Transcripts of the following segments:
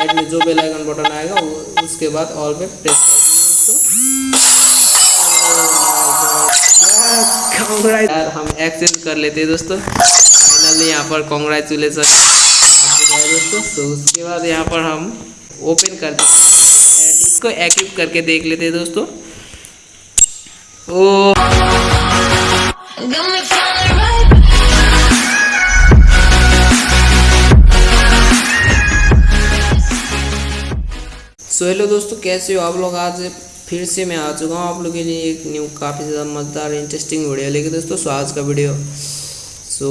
Side में जो bell icon button आएगा उसके बाद ऑल पे प्रेस कर यार, हम एक्सेप्ट कर लेते हैं दोस्तों। फाइनली यहाँ पर कॉन्ग्रेचुलेसन दोस्तों तो उसके बाद यहाँ पर हम ओपन कर इसको एक्टिव करके देख लेते हैं दोस्तों। ओ सो हेलो दोस्तों, कैसे हो आप लोग? आज फिर से मैं आ चुका हूँ आप लोग के लिए एक न्यू काफ़ी ज़्यादा मज़ेदार इंटरेस्टिंग वीडियो लेके दोस्तों, सो आज का वीडियो सो,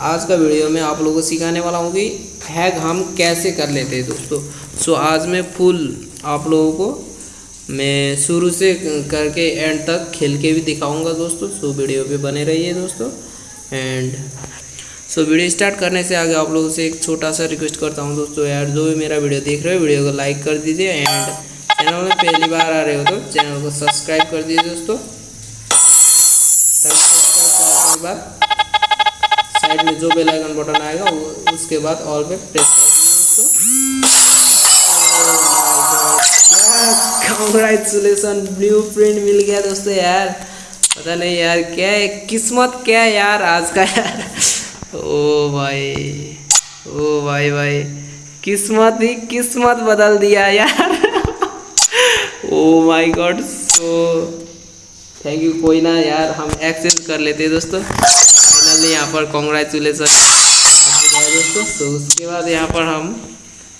आज का वीडियो में आप लोगों को सिखाने वाला हूँ कि हैग हम कैसे कर लेते हैं दोस्तों। सो, आज मैं फुल आप लोगों को मैं शुरू से करके एंड तक खेल के भी दिखाऊँगा दोस्तों। सो वीडियो पे बने रहिए दोस्तों। एंड सो वीडियो स्टार्ट करने से आगे आप लोगों से एक छोटा सा रिक्वेस्ट करता हूँ दोस्तों यार, जो भी मेरा वीडियो देख रहे हो वीडियो को लाइक कर दीजिए एंड चैनल में पहली बार आ रहे हो तो चैनल को सब्सक्राइब कर दीजिए दोस्तों। साइड में जो बेल आइकन बटन आएगा, वो उसके बाद ऑल पे प्रेस कॉन्ग्रेचुलेसन ब्लू प्रिंट मिल गया दोस्तों यार। पता नहीं यार, क्या है, किस्मत क्या है यार आज का यार। ओ भाई ओ भाई भाई, किस्मत ही किस्मत बदल दिया यार। ओ my god so thank you कोई ना यार, हम एक्सेप्ट कर लेते हैं दोस्तों। फाइनली यहाँ पर कॉन्ग्रेचुलेसन दोस्तों तो उसके बाद यहाँ पर हम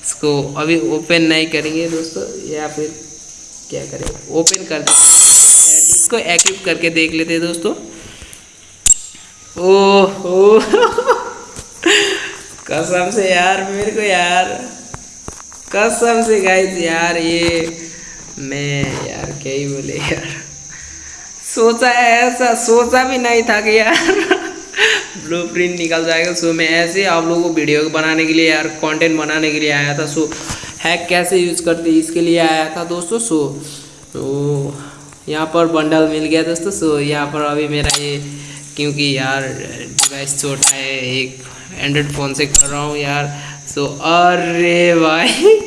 इसको अभी ओपन नहीं करेंगे दोस्तों, या फिर क्या करें? ओपन कर इसको एक्टिव करके देख लेते हैं दोस्तों। कसम से यार, मेरे को यार। कसम से गाइस यार, ये मैं यार क्या ही बोले यार। सोचा ऐसा, सोचा भी नहीं था कि यार ब्लू प्रिंट निकल जाएगा। सो मैं ऐसे आप लोगों को वीडियो बनाने के लिए यार कंटेंट बनाने के लिए आया था। सो हैक कैसे यूज़ करते इसके लिए आया था दोस्तों। सो तो यहाँ पर बंडल मिल गया दोस्तों। सो यहाँ पर अभी मेरा ये क्योंकि यार डिवाइस छोटा है, एक एंड्रॉयड फ़ोन से कर रहा हूँ यार। सो अरे भाई,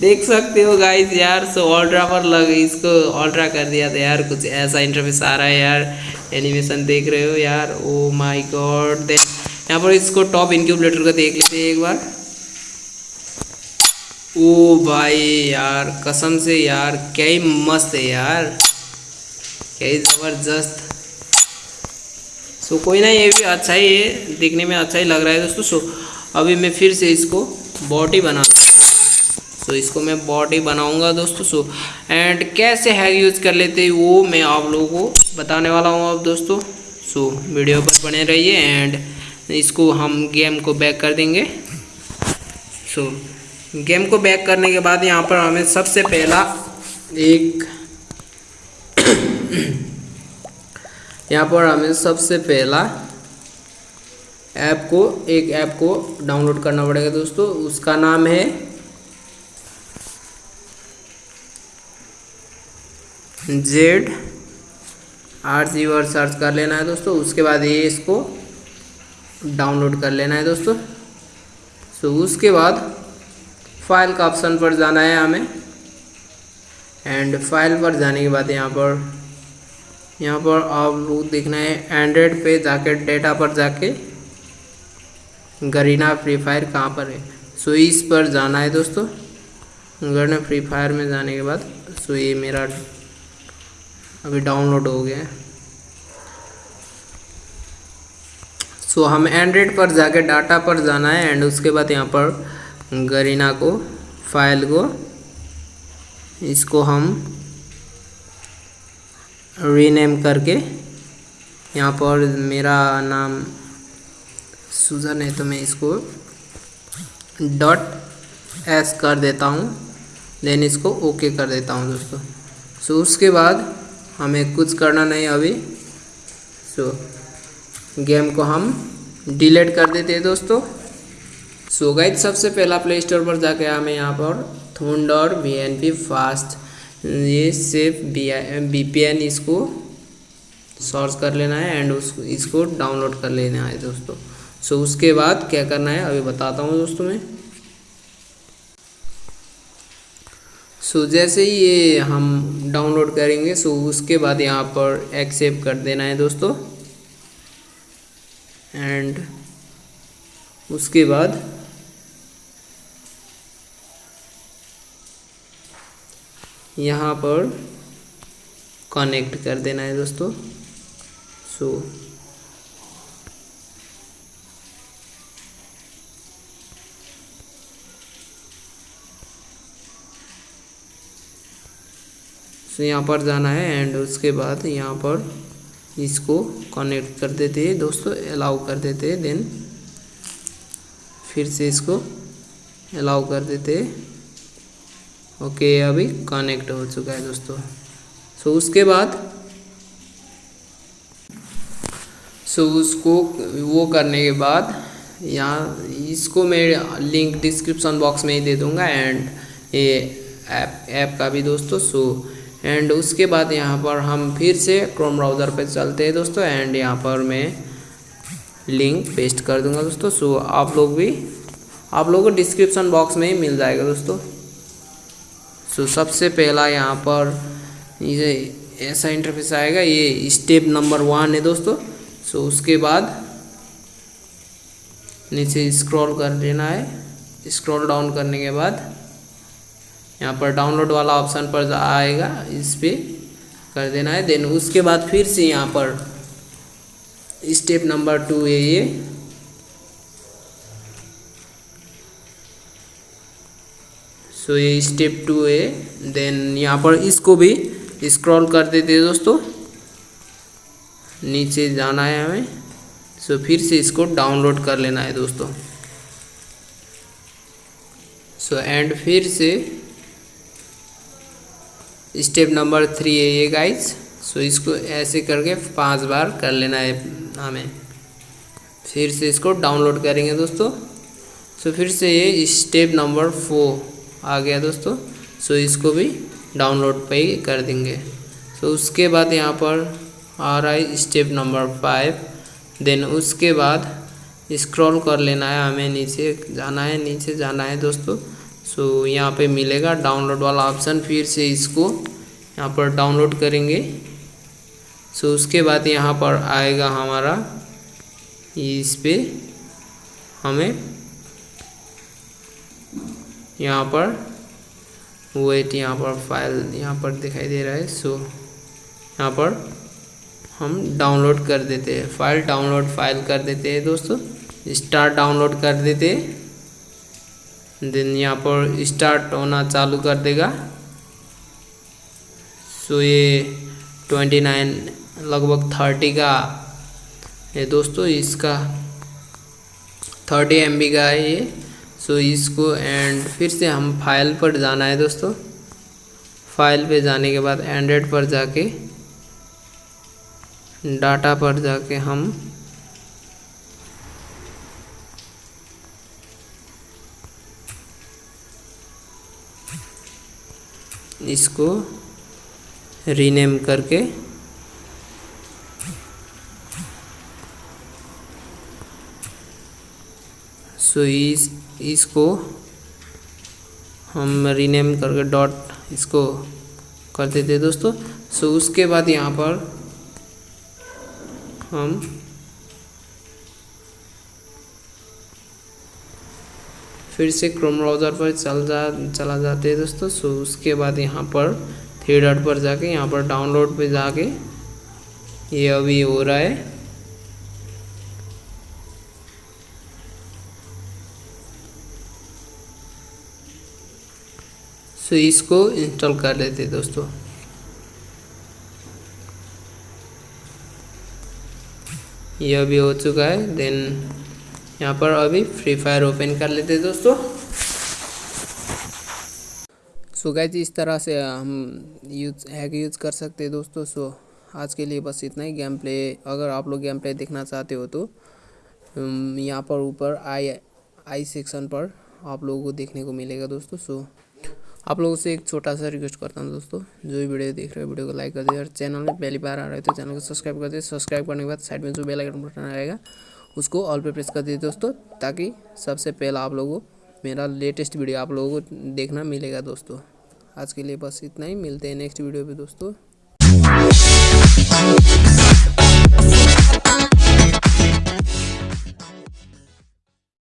देख सकते हो गाइस यार सो ऑल्ट्रा पर लग, इसको ऑल्ट्रा कर दिया था यार। कुछ ऐसा इंटरफेस आ रहा है यार एनिमेशन देख रहे हो यार। ओ माय गॉड दे यहाँ पर इसको टॉप इनक्यूबलेटर को देख लेते एक बार। ओ भाई यार, कसम से यार, क्या ही मस्त है यार। क्या ही ज़बरदस्त। सो कोई ना, ये भी अच्छा ही है, दिखने में अच्छा ही लग रहा है दोस्तों। सो अभी मैं फिर से इसको बॉडी बना सो इसको मैं बॉडी बनाऊँगा दोस्तों, सो एंड कैसे हैग यूज़ कर लेते हैं वो मैं आप लोगों को बताने वाला हूँ अब दोस्तों। सो वीडियो पर बने रहिए एंड इसको हम गेम को बैक कर देंगे। सो गेम को बैक करने के बाद यहाँ पर हमें सबसे पहला एक यहाँ पर हमें सबसे पहला ऐप को, एक ऐप को डाउनलोड करना पड़ेगा दोस्तों। उसका नाम है जेड। आर सी वर सर्च कर लेना है दोस्तों। उसके बाद ये इसको डाउनलोड कर लेना है दोस्तों। सो उसके बाद फ़ाइल का ऑप्शन पर जाना है हमें। एंड फ़ाइल पर जाने के बाद यहाँ पर यहाँ पर आप लोग देखना है एंड्रॉयड पे जाके डेटा पर जाके गरीना फ्री फायर कहाँ पर है? सो इस पर जाना है दोस्तों। गरीना फ्री फायर में जाने के बाद सो ये मेरा अभी डाउनलोड हो गया है। सो हम एंड्रॉयड पर जाके डाटा पर जाना है एंड उसके बाद यहाँ पर गरीना को फ़ाइल को, इसको हम रीनेम करके। यहाँ पर मेरा नाम सुजन है तो मैं इसको डॉट एस कर देता हूँ। देन इसको ओके कर देता हूँ दोस्तों। सो उसके बाद हमें कुछ करना नहीं अभी। सो गेम को हम डिलीट कर देते हैं दोस्तों। सो गाइज़ सबसे पहला प्ले स्टोर पर जाके हमें यहाँ पर Thunder V N P fast ये सेफ़ बी एन इसको सर्च कर लेना है एंड उस, इसको डाउनलोड कर लेना है दोस्तों। सो उसके बाद क्या करना है? अभी बताता हूँ दोस्तों मैं। सो जैसे ही ये हम डाउनलोड करेंगे सो उसके बाद यहाँ पर एक्सेप्ट कर देना है दोस्तों। एंड उसके बाद यहाँ पर कनेक्ट कर देना है दोस्तों। सो सो यहाँ पर जाना है एंड उसके बाद यहाँ पर इसको कनेक्ट कर देते हैं। दोस्तों अलाउ कर देते हैं देन फिर से इसको अलाउ कर देते हैं। ओके अभी कनेक्ट हो चुका है दोस्तों। सो so, उसके बाद सो so, उसको वो करने के बाद यहाँ इसको मैं लिंक डिस्क्रिप्शन बॉक्स में ही दे दूँगा एंड ये ऐप ऐप का भी दोस्तों। सो एंड उसके बाद यहाँ पर हम फिर से क्रोम ब्राउज़र पे चलते हैं दोस्तों एंड यहाँ पर मैं लिंक पेस्ट कर दूँगा दोस्तों। सो आप लोग भी आप लोगों को डिस्क्रिप्शन बॉक्स में ही मिल जाएगा दोस्तों। सो सबसे पहला यहाँ पर ये ऐसा इंटरफेस आएगा, ये स्टेप नंबर वन है दोस्तों। सो उसके बाद नीचे स्क्रॉल कर लेना है। स्क्रॉल डाउन करने के बाद यहाँ पर डाउनलोड वाला ऑप्शन पर आएगा, इस पर कर देना है। देन उसके बाद फिर से यहाँ पर स्टेप नंबर टू है ये। सो ये स्टेप टू है. देन यहाँ पर इसको भी स्क्रॉल कर देते हैं दोस्तों. नीचे जाना है हमें. सो फिर से इसको डाउनलोड कर लेना है दोस्तों. सो एंड फिर से स्टेप नंबर थ्री है ये गाइस सो इसको ऐसे करके पाँच बार कर लेना है हमें. फिर से इसको डाउनलोड करेंगे दोस्तों. सो फिर से ये स्टेप नंबर फोर आ गया दोस्तों। सो इसको भी डाउनलोड पे ही कर देंगे। सो उसके बाद यहाँ पर आ रहा है स्टेप नंबर फाइव देन उसके बाद स्क्रॉल कर लेना है, हमें नीचे जाना है, नीचे जाना है दोस्तों। सो यहाँ पे मिलेगा डाउनलोड वाला ऑप्शन फिर से इसको यहाँ पर डाउनलोड करेंगे। सो उसके बाद यहाँ पर आएगा हमारा। इस पर हमें यहाँ पर वेट यहाँ पर फ़ाइल यहाँ पर दिखाई दे रहा है सो यहाँ पर हम डाउनलोड कर देते हैं फ़ाइल डाउनलोड फ़ाइल कर देते हैं दोस्तों स्टार्ट डाउनलोड कर देते देन यहाँ पर स्टार्ट होना चालू कर देगा सो ये ट्वेंटी नाइन लगभग थर्टी का ये दोस्तों, इसका थर्टी एमबी का है ये सो इसको एंड फिर से हम फ़ाइल पर जाना है दोस्तों। फ़ाइल पे जाने के बाद एंड्रॉयड पर जाके डाटा पर जाके हम इसको रीनेम करके सो इस इसको हम रीनेम करके डॉट इसको कर देते दोस्तों। सो उसके बाद यहाँ पर हम फिर से क्रोम ब्राउज़र पर चल जा, चला जाते हैं दोस्तों। सो उसके बाद यहाँ पर थ्री डॉट पर जाके, यहाँ पर डाउनलोड पे जाके ये अभी हो रहा है। सो इसको इंस्टॉल कर लेते दोस्तों। ये अभी हो चुका है, देन यहाँ पर अभी फ्री फायर ओपन कर लेते हैं दोस्तों। सो गैज इस तरह से हम यूज़ हैक यूज़ कर सकते हैं दोस्तों। सो आज के लिए बस इतना ही गेम प्ले अगर आप लोग गेम प्ले देखना चाहते हो तो यहाँ पर ऊपर आई आई सेक्शन पर आप लोगों को देखने को मिलेगा दोस्तों। सो आप लोगों से एक छोटा सा रिक्वेस्ट करता हूँ दोस्तों, जो भी वीडियो देख रहे हो, वीडियो को लाइक कर दे और चैनल में पहली बार आ रहे हो तो चैनल को सब्सक्राइब कर दे सब्सक्राइब करने के बाद साइड में जो बेल आइकन बटन आएगा उसको ऑल पे प्रेस कर दीजिए दोस्तों, ताकि सबसे पहला आप लोगों को मेरा लेटेस्ट वीडियो आप लोगों को देखना मिलेगा दोस्तों। आज के लिए बस इतना ही, मिलते हैं नेक्स्ट वीडियो पर दोस्तों।